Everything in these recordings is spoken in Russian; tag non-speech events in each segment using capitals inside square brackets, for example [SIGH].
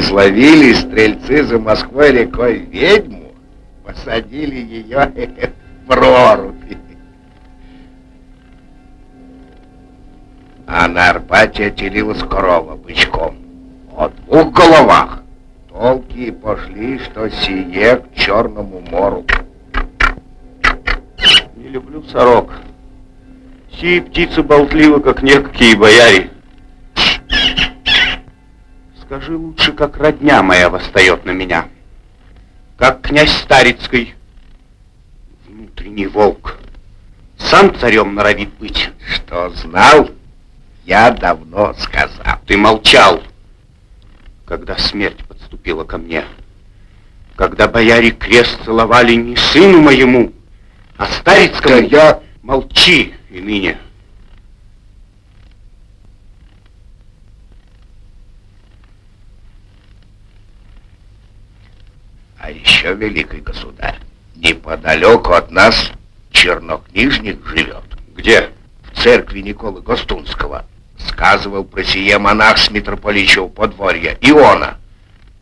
Изловили стрельцы за Москвой рекой ведьму, посадили ее [LAUGHS] в прорубь. А на Арбате отелилась корова бычком. О двух головах. Толки пошли, что сие к Черному мору. Не люблю сорок. Сии птицы болтливы, как некие бояре. Скажи лучше, как родня моя восстает на меня. Как князь Старицкий, внутренний волк. Сам царем норовит быть. Что знал, я давно сказал. Ты молчал, когда смерть подступила ко мне. Когда бояре крест целовали не сыну моему, а Старицкому. Да я... Молчи и ныне. А еще, великий государь, неподалеку от нас чернокнижник живет. Где? В церкви Николы Гостунского. Сказывал про сие монах с митрополичьего подворья, Иона.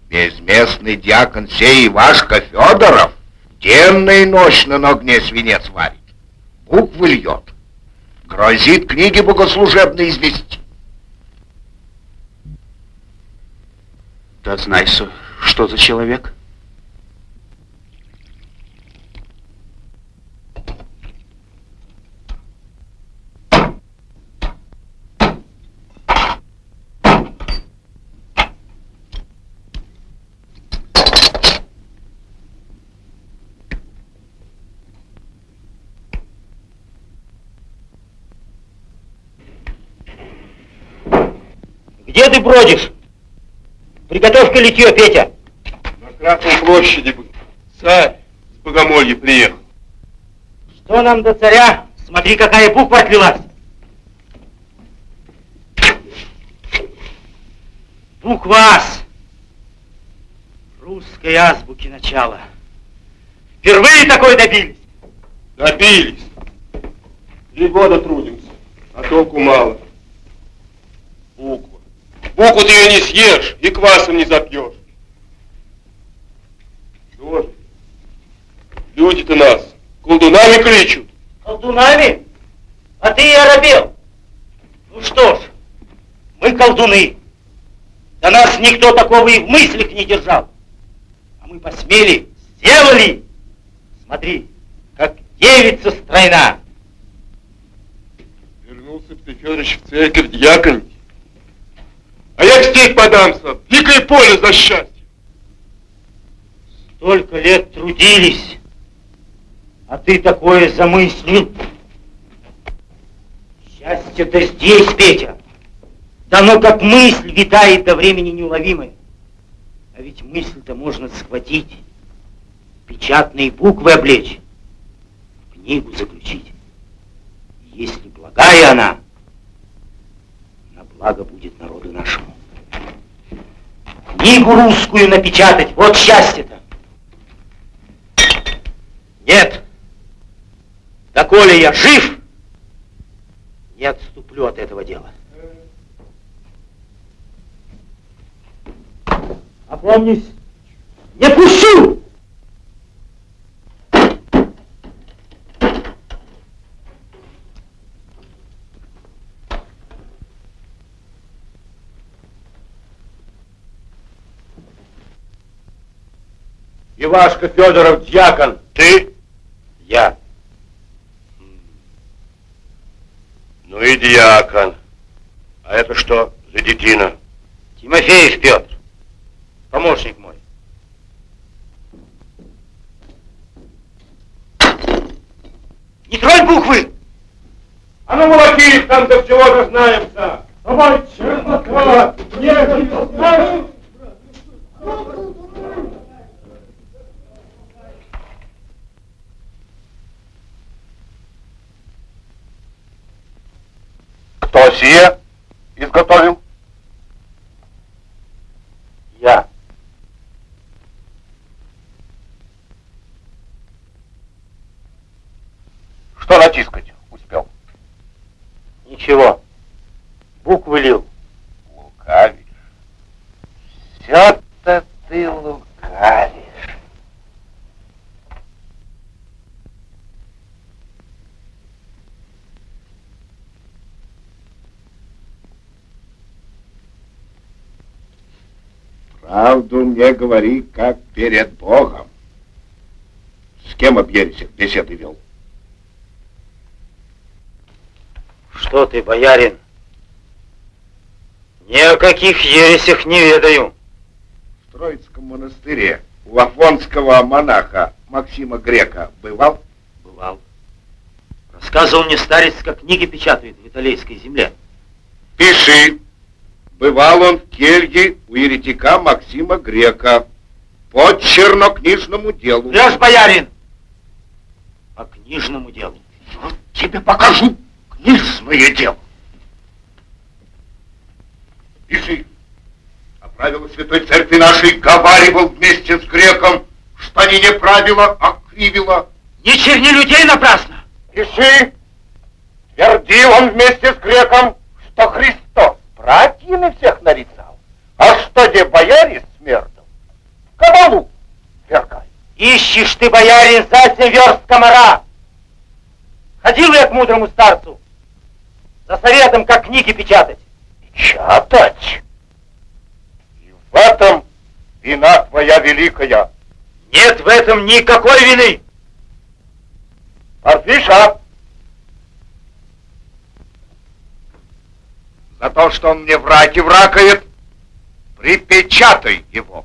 Безместный дьякон сей Ивашка Федоров денно и ночно на огне свинец варит. Буквы льет. Грозит книги богослужебные извести. Да знай, что за человек? Где ты бродишь? Приготовь-ка литье, Петя. На Красной площади царь с Богомолья приехал. Что нам до царя? Смотри, какая буква отвелась. Буква АС. Русской азбуки начала. Впервые такой добились. Добились. Три года трудимся, а толку мало. Буква. Ты ее не съешь и квасом не запьешь. Что же? Люди-то нас колдунами кричат. Колдунами? А ты и оробел. Ну что ж, мы колдуны. До нас никто такого и в мыслях не держал. А мы посмели, сделали. Смотри, как девица стройна. Вернулся Федорович, в церковь дьяконить. А я в степь подамся, дикое поле за счастье. Столько лет трудились, а ты такое замыслил. Счастье-то здесь, Петя. Да оно как мысль витает до времени неуловимой. А ведь мысль-то можно схватить, печатные буквы облечь, в книгу заключить. Если благая она, благо будет народу нашему. Книгу русскую напечатать, вот счастье-то. Нет, доколе я жив, не отступлю от этого дела. Опомнись, не пущу! Ивашка Федоров, дьякон. Ты? Я. Ну и дьякон. А это что за детина? Тимофеев Петр, помощник мой. Не тронь буквы! А ну молоки их там до всего дознаемся. Давай, чернота, не знаешь? Кто сие изготовил? Я. Что натискать успел? Ничего. Буквы лил. Лукавишь. Все Правду мне говори, как перед Богом. С кем об ересях беседы вел? Что ты, боярин? Ни о каких ересях не ведаю. В Троицком монастыре у афонского монаха Максима Грека бывал? Бывал. Рассказывал мне старец, как книги печатают в италийской земле. Пиши. Бывал он в келье у еретика Максима Грека по чернокнижному делу. Врешь, боярин! По книжному делу. Вот тебе покажу книжное дело. Пиши. А правила Святой Церкви нашей говаривал вместе с греком, что они не правила, а кривила. Не черни людей напрасно! Пиши. Твердил он вместе с греком, что Христос братьями всех нарицал. А что где бояре смертом? Кабалу вергай. Ищешь ты, боярин, за семь верст комара. Ходил я к мудрому старцу за советом, как книги печатать. Печатать? И в этом вина твоя великая. Нет в этом никакой вины. Парфиша! За то, что он мне враки вракает, припечатай его.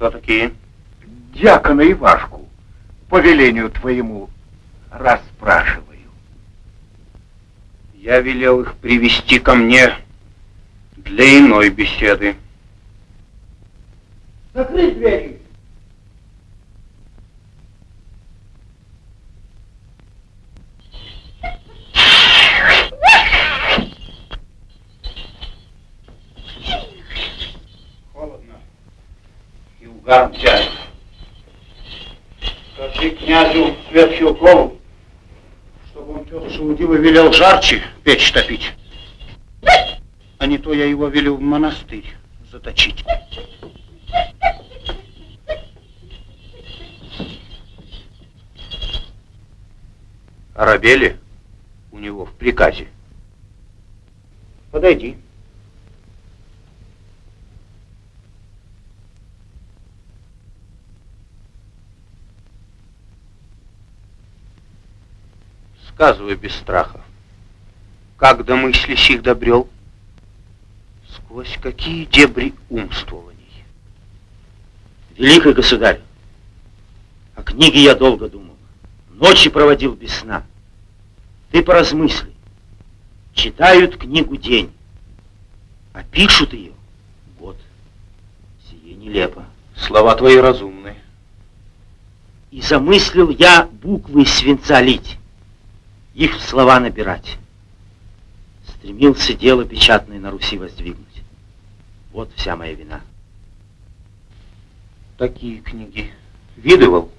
Кто такие? Дьякона Ивашку, по велению твоему, расспрашиваю. Я велел их привести ко мне для иной беседы. Закрыть двери. Тянет. Скажи князю Сверхилкову, чтобы он тетушку Удила велел жарче печь топить. А не то я его велю в монастырь заточить. Арабели у него в приказе. Сказывай без страха. Как до мыслящих добрел? Сквозь какие дебри умствований? Великий государь, о книге я долго думал. Ночи проводил без сна. Ты поразмысли. Читают книгу день, а пишут ее год. Сие нелепо. Слова твои разумны. И замыслил я буквы свинца лить, их в слова набирать. Стремился дело печатное на Руси воздвигнуть. Вот вся моя вина. Такие книги видывал?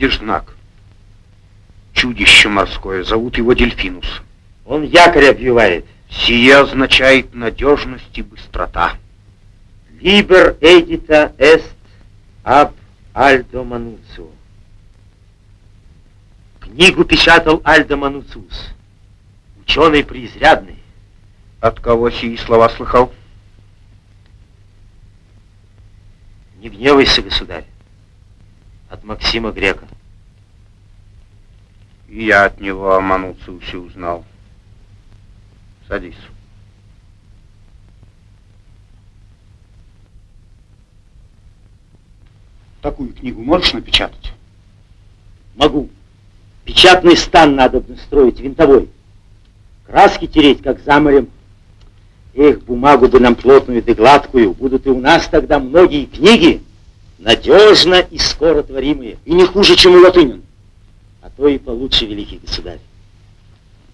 Видишь знак? Чудище морское, зовут его Дельфинус. Он якорь обвивает. Сие означает надежность и быстрота. Liber edita est ab Альдо Мануцио. Книгу печатал Альдо Мануциус. Ученый преизрядный. От кого сии слова слыхал? Не гневайся, государь. От Максима Грека. И я от него о Мануциусе узнал. Садись. Такую книгу можешь напечатать? Могу. Печатный стан надо строить, винтовой. Краски тереть, как за морем. Эх, бумагу бы нам плотную да гладкую. Будут и у нас тогда многие книги, надежно и скоро творимые. И не хуже, чем у латынин. А то и получше, великий государь.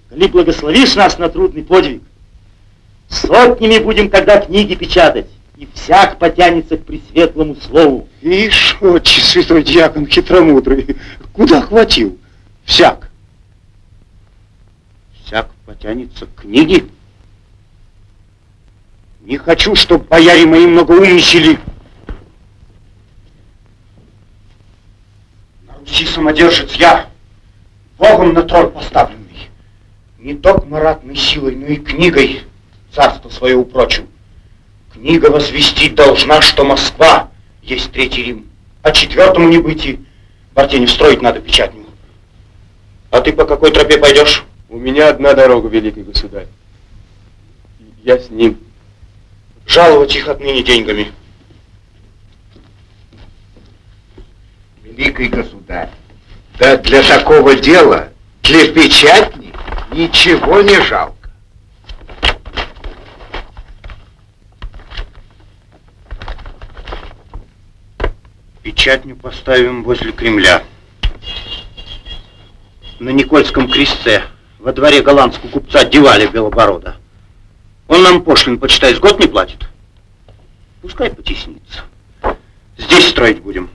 Коли благословишь нас на трудный подвиг, сотнями будем тогда книги печатать, и всяк потянется к пресветлому слову. Ишь, отче, святой дьякон хитромудрый, куда хватил? Всяк. Всяк потянется к книге? Не хочу, чтоб бояре мои многоумничали. Руси самодержец я, Богом на трон поставленный. Не только маратной силой, но и книгой царство свое упрочил. Книга возвестить должна, что Москва есть Третий Рим, а четвертому не быть и в Артене строить надо печатню. А ты по какой тропе пойдешь? У меня одна дорога, великий государь. Я с ним. Жаловать их отныне деньгами. Великий государь, да для такого дела, для печатни, ничего не жалко. Печатню поставим возле Кремля. На Никольском кресте во дворе голландского купца Девали Белоборода. Он нам пошлин, почитай, с год не платит. Пускай потеснится. Здесь строить будем.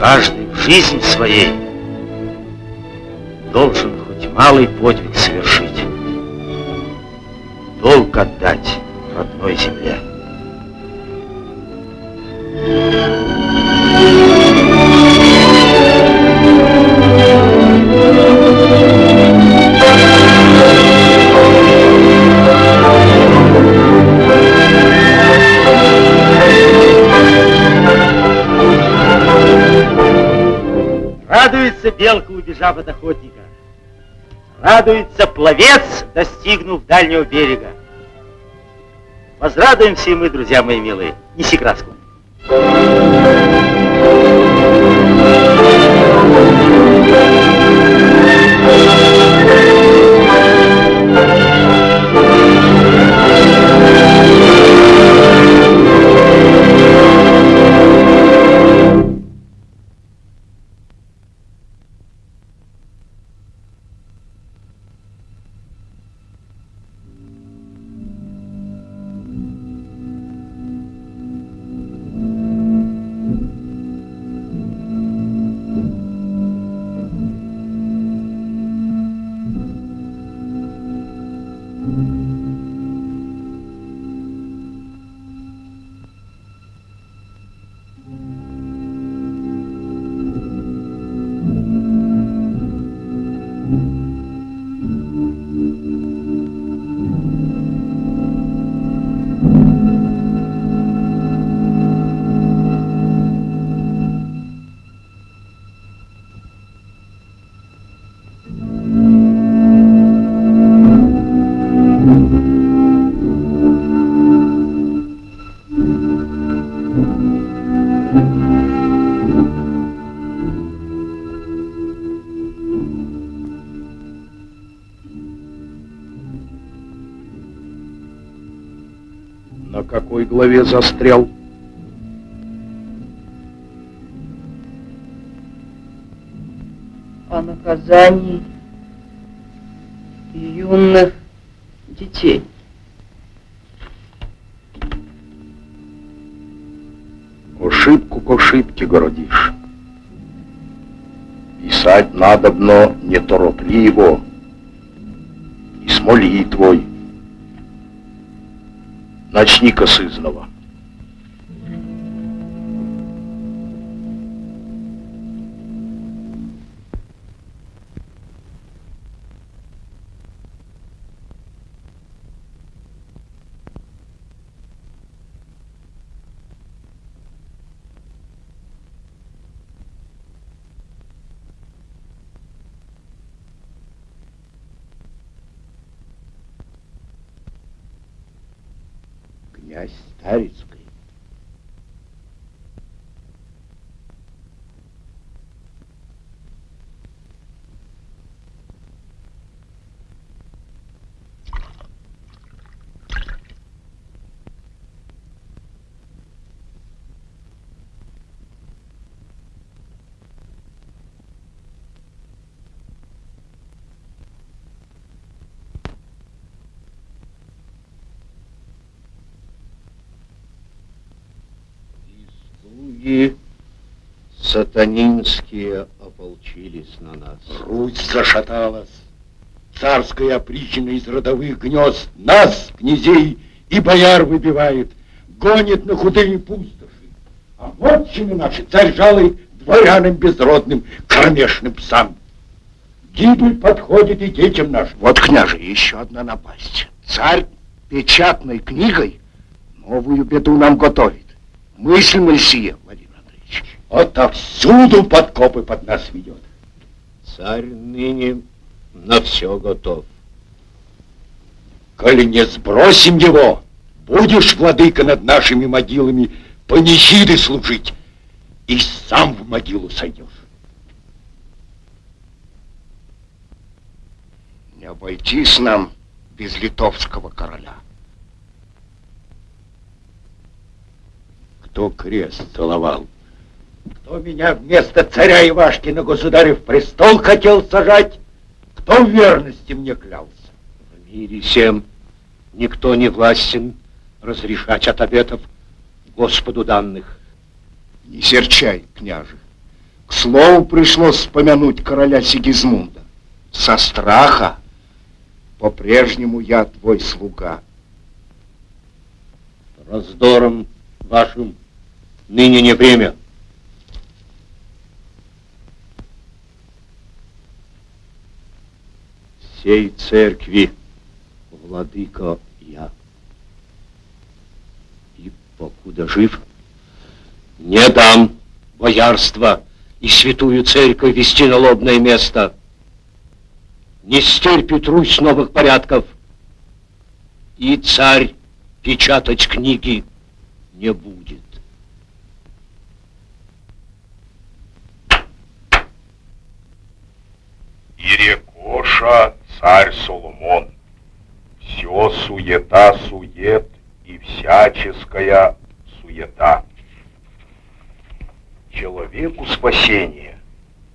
Каждый в жизни своей должен хоть малый подвиг совершить. Долг отдать родной земле. Радуется белка, убежав от охотника. Радуется пловец, достигнув дальнего берега. Возрадуемся и мы, друзья мои милые. Неси краску. Thank голове застрял. О наказании юных детей. Ошибку к ошибке городишь. Писать надобно неторопливо Начни-ка с князь Старицкий. Слуги сатанинские ополчились на нас. Русь зашаталась. Царская опричина из родовых гнезд нас, князей и бояр выбивает, гонит на худые пустоши. А вотчины наши царь жалует дворянам безродным, кромешным псам. Гибель подходит и детям нашим. Вот, княже, еще одна напасть. Царь печатной книгой новую беду нам готовит. Мыслимо ли сие, Владимир Андреевич? Отовсюду подкопы под нас ведет. Царь ныне на все готов. Коли не сбросим его, будешь, владыка, над нашими могилами панихиды служить, и сам в могилу сойдешь. Не обойтись нам без литовского короля. Кто крест целовал? Кто меня вместо царя Ивашки на государев престол хотел сажать? Кто в верности мне клялся? В мире всем никто не властен разрешать от обетов Господу данных. Не серчай, княже. К слову пришлось вспомянуть короля Сигизмунда. Со страха по-прежнему я твой слуга. Раздором вашим ныне не время. Всей церкви, владыка я. И покуда жив, не дам боярство и святую церковь вести на лобное место. Не стерпит Русь новых порядков. И царь печатать книги не будет. И рекоша царь Соломон. Все суета-сует и всяческая суета. Человеку спасение,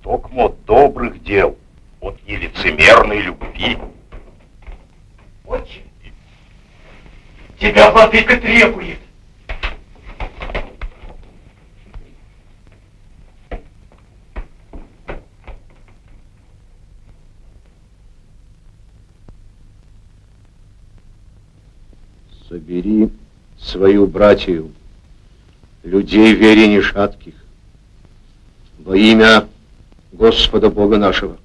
только от добрых дел, от нелицемерной любви. Отче, тебя владыка требует. Собери свою братью, людей вере шатких, во имя Господа Бога нашего.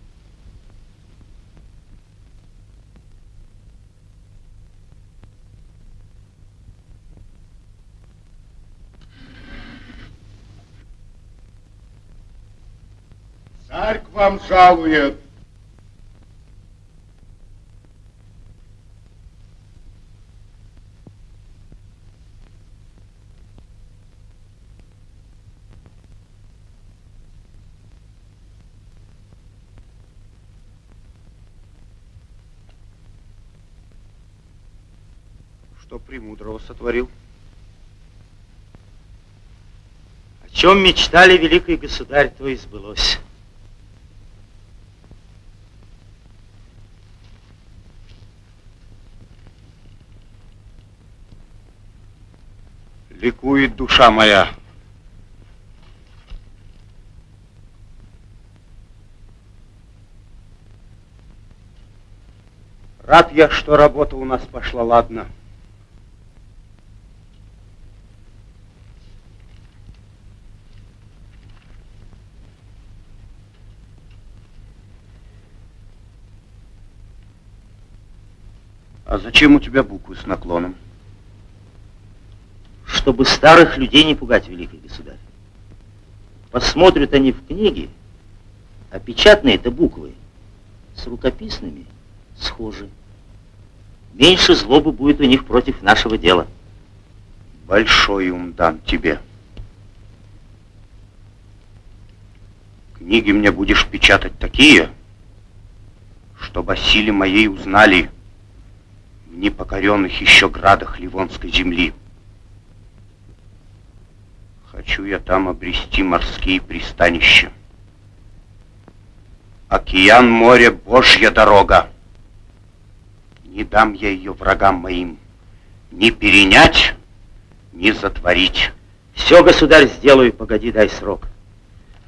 Царь к вам жалует. Что премудрого сотворил? чем мечтали великий государь, то и сбылось. Ликует душа моя. Рад я, что работа у нас пошла ладно. А зачем у тебя буквы с наклоном? Чтобы старых людей не пугать, великий государь. Посмотрят они в книги, а печатные-то буквы с рукописными схожи. Меньше злобы будет у них против нашего дела. Большой ум дам тебе. Книги мне будешь печатать такие, чтобы о силе моей узнали в непокоренных еще градах Ливонской земли. Хочу я там обрести морские пристанища. Океан, море, Божья дорога. Не дам я ее врагам моим ни перенять, ни затворить. Все, государь, сделаю, погоди, дай срок.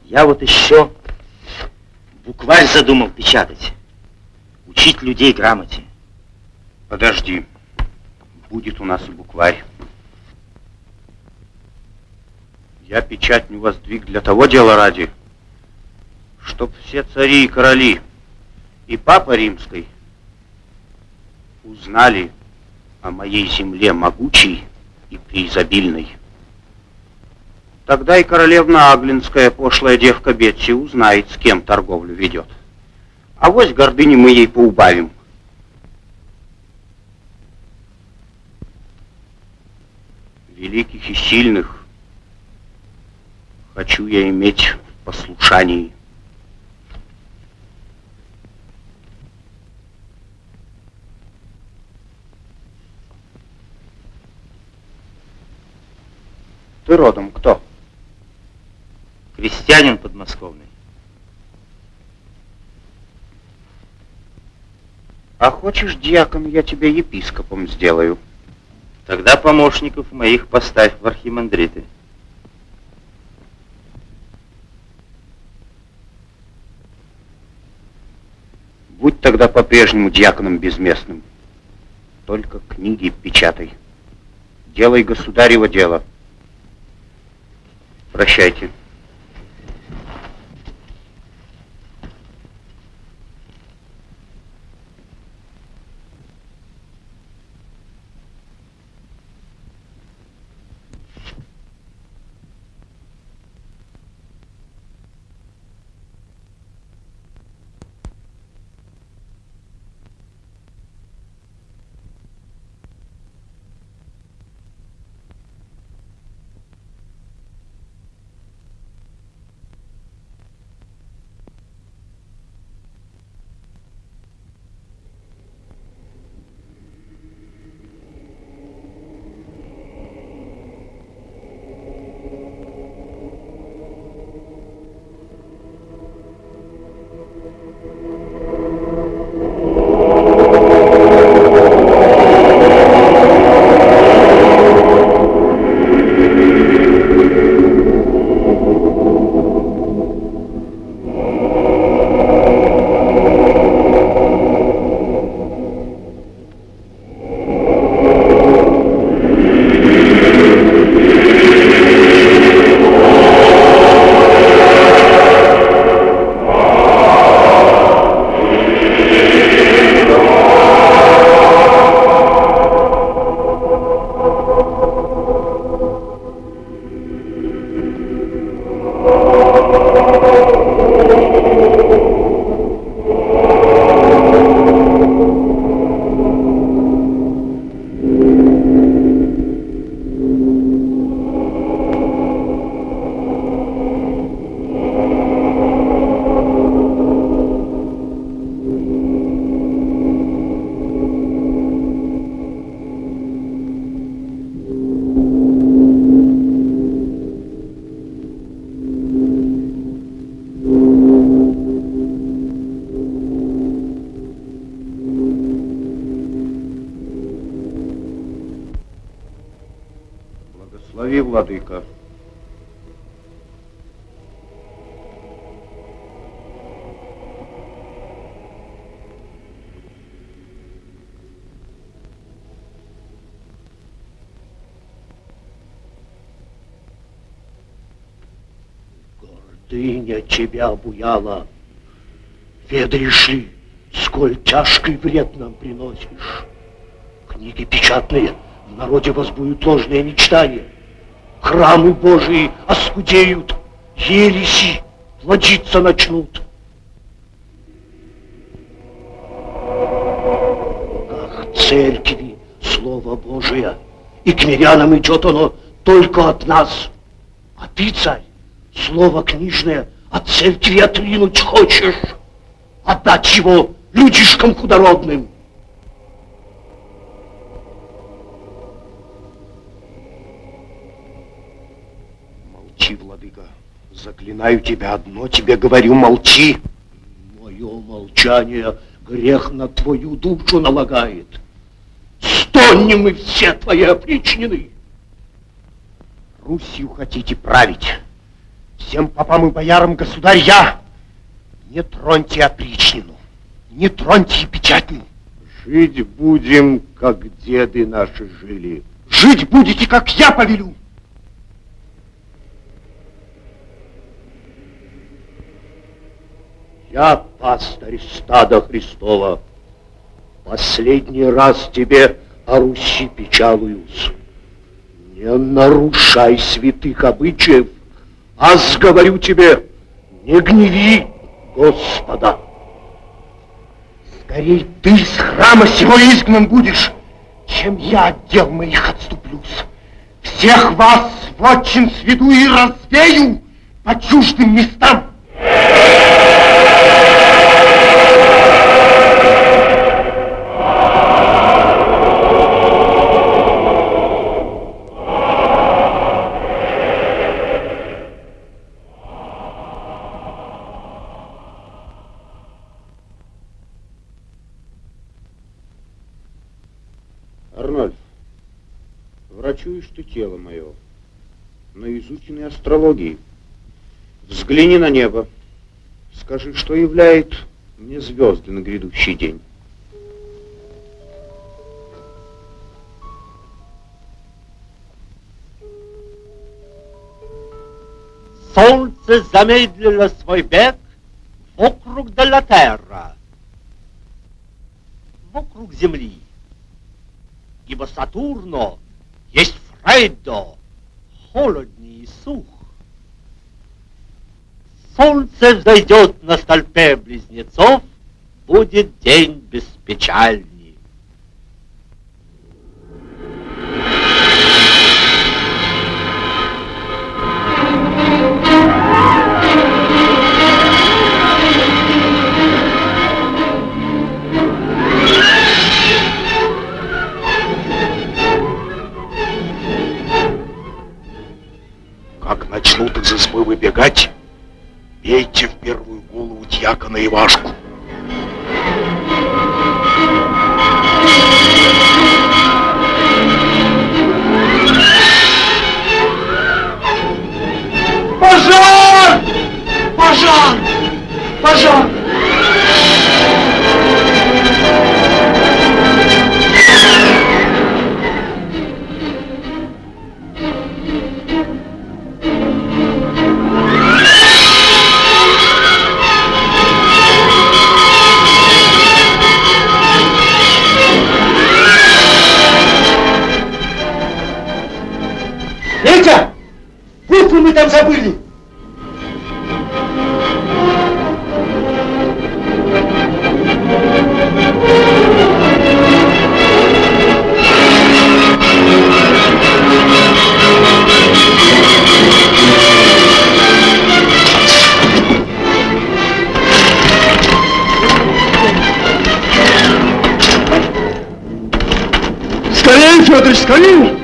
Я вот еще букварь задумал печатать. Учить людей грамоте. Подожди. Будет у нас и букварь. Я печать не воздвиг для того дела ради, чтоб все цари и короли и папа римской узнали о моей земле могучей и преизобильной. Тогда и королевна Аглинская, пошлая девка Бетси, узнает, с кем торговлю ведет. А вось гордыни мы ей поубавим. Великих и сильных хочу я иметь в послушании. Ты родом кто? Крестьянин подмосковный. А хочешь, дьяком, я тебя епископом сделаю? Тогда помощников моих поставь в архимандриты. Будь тогда по-прежнему дьяконом безместным. Только книги печатай. Делай государево дело. Прощайте. Гордыня тебя обуяла. Ведаешь ли, сколь тяжкий вред нам приносишь? Книги печатные в народе возбуют ложные мечтания. Храмы Божии оскудеют, ереси плодиться начнут. Как церкви Слово Божие, и к мирянам идет оно только от нас. А ты, царь, слово книжное от церкви отринуть хочешь, отдать его людишкам худородным. Молчи, владыка. Заклинаю тебя одно, тебе говорю, молчи. Мое молчание грех на твою душу налагает. Стонем мы все твои опричнины. Русью хотите править. Всем попам и боярам государь я. Не троньте опричнину, не троньте печатню. Жить будем, как деды наши жили. Жить будете, как я повелю. Я пастырь стада Христова. Последний раз тебе о Руси печалуюсь. Не нарушай святых обычаев, а сговорю тебе, не гневи Господа. Скорей ты с храма сего изгнан будешь, чем я от дел моих отступлюсь. Всех вас в отчин сведу и развею по чуждым местам. Арнольд, врачуешь ты тело мое на изученной астрологии. Взгляни на небо. Скажи, что являет мне звезды на грядущий день. Солнце замедлило свой бег вокруг Делатерра, вокруг Земли. Ибо Сатурно есть Фреддо, холодней и сух. Солнце взойдет на столпе близнецов, будет день. Как начнут из избы выбегать, бейте в первую голову дьякона Ивашку. Пожар! Пожар! Пожар! Там забыли! Скорее, Федор, скорее!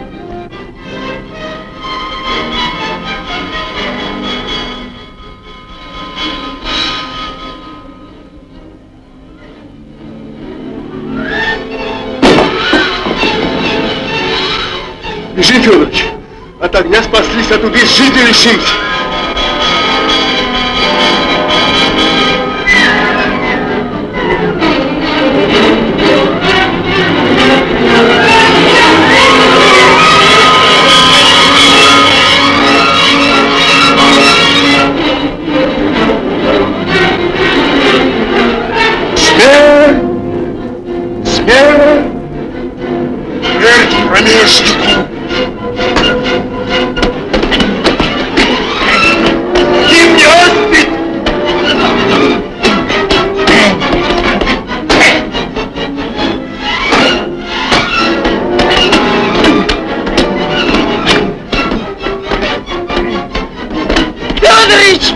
А тут и жить Федорович!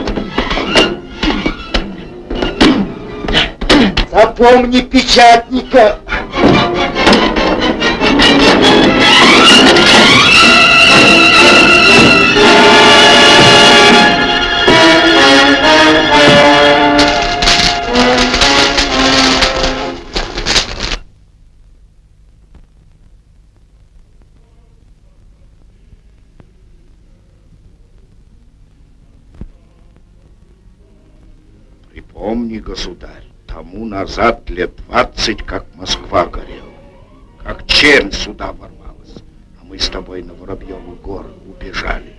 Запомни печатника. Назад лет двадцать, как Москва горела, как чернь сюда ворвалась, а мы с тобой на Воробьеву гору убежали.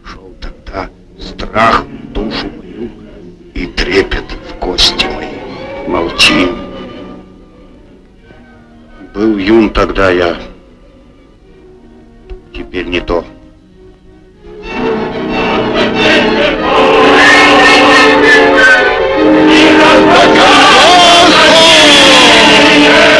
Пошел тогда страх в душу мою и трепет в кости мои. Молчи. Был юн тогда я. Теперь не то. Бояре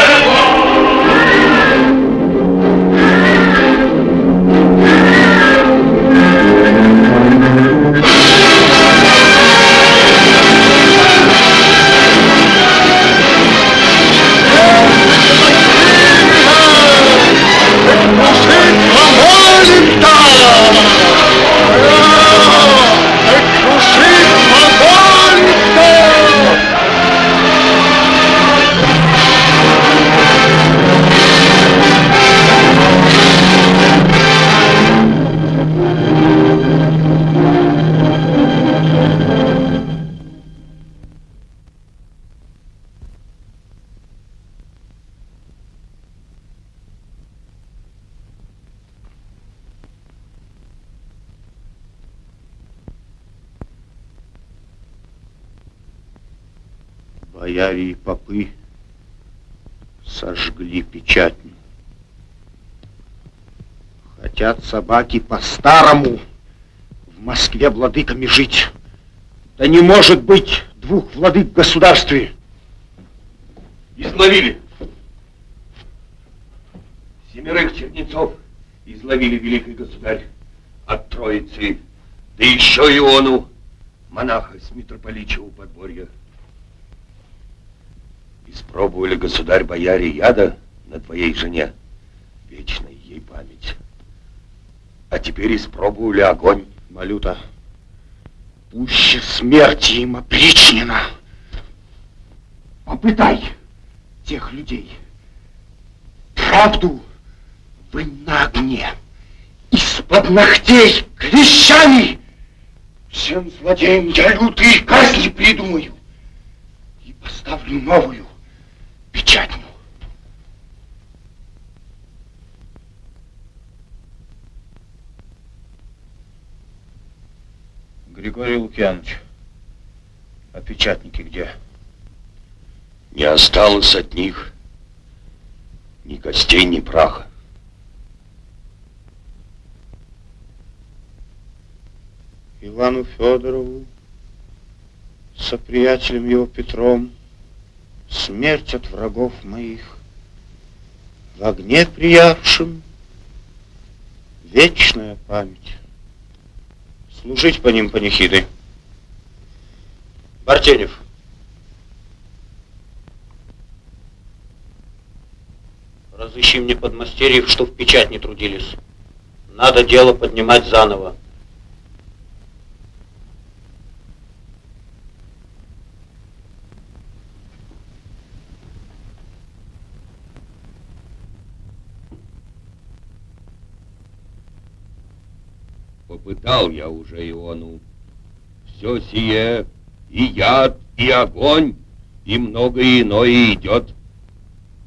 сожгли печатню. Хотят собаки по-старому в Москве владыками жить. Да не может быть двух владык в государстве. Изловили. Семерых чернецов изловили великий государь от Троицы. Да еще Иону, монаха с митрополичьего подворья. Испробовали государь-бояре яда на твоей жене. Вечная ей память. А теперь испробовали огонь. Малюта, пуще смерти им опричнена. Попытай тех людей. Правду вы на огне. Из-под ногтей клещами. Всем злодеям я лютые казни придумаю. И поставлю новую печатню. Григорий Лукьянович, а печатники где? Не осталось от них ни костей, ни праха. Ивану Федорову, со приятелем его Петром, смерть от врагов моих, в огне приявшим вечная память. Служить по ним панихиды. Бартенев. Разыщи мне подмастерьев, что в печать не трудились. Надо дело поднимать заново. Попытал я уже Иону. Все сие, и яд, и огонь, и многое иное идет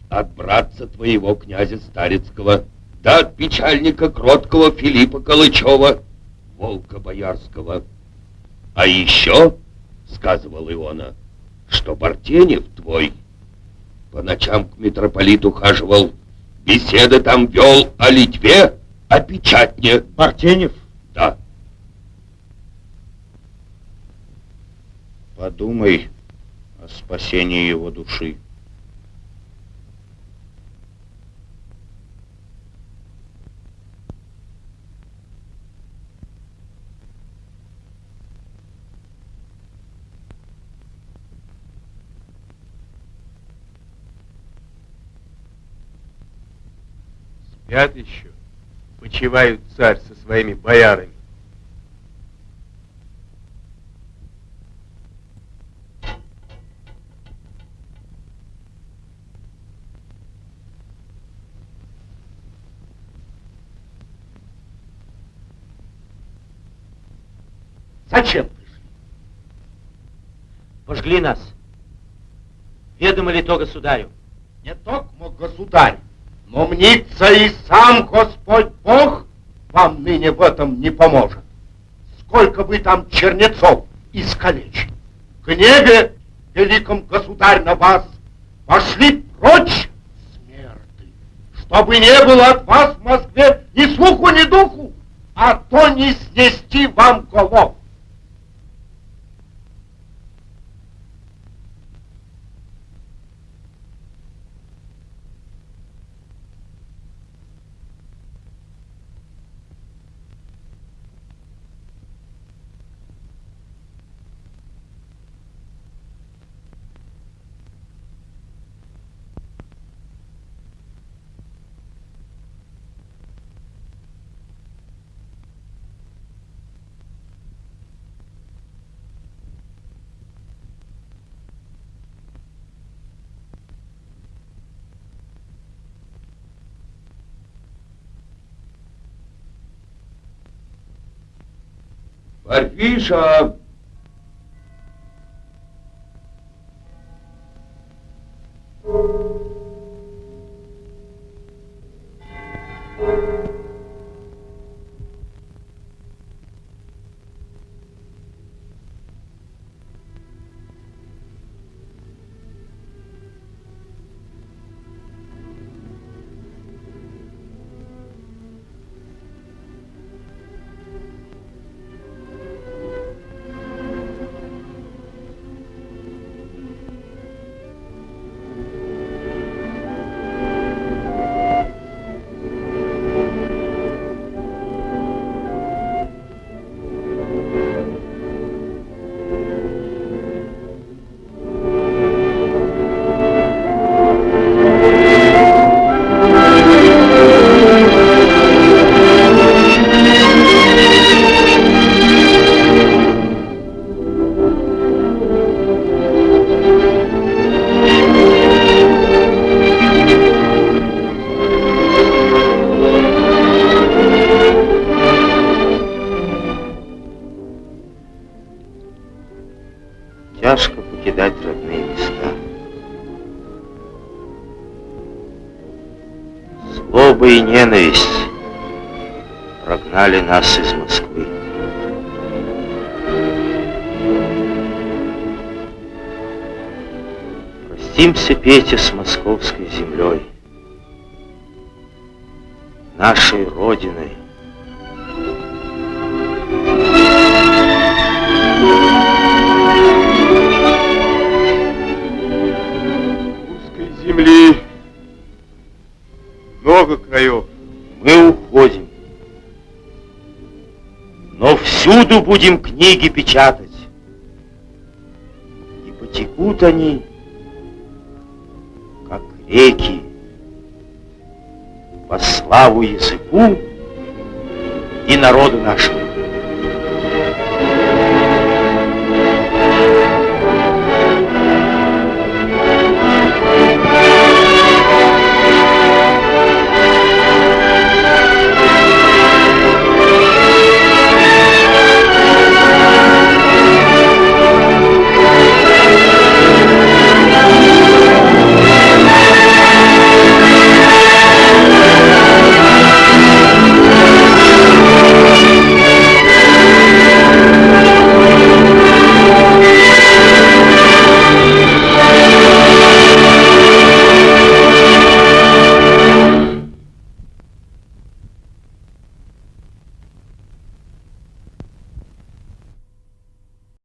от братца твоего князя Старецкого, да от печальника кроткого Филиппа Калычева, волка боярского. А еще, сказывал Иона, что Бартенев твой по ночам к митрополиту хаживал, беседы там вел о Литве, о печатне. Бартенев? Да. Подумай о спасении его души. Спят еще, почивают царь со своими боярами. Зачем пришли? Пожгли нас. Ведомо ли то государю? Не только государь, но мнится и сам Господь Бог вам ныне в этом не поможет. Сколько вы там чернецов искалечили. Гневе великом государь на вас пошли прочь смерты, чтобы не было от вас в Москве ни слуху, ни духу, а то не снести вам голов. Парфиша! Тяжко ненависть прогнали нас из Москвы. Простимся, Петя, с московской землей, нашей Родиной. Русской земли много краев. Мы уходим. Но всюду будем книги печатать. И потекут они, как реки, по славу языку и народу нашему.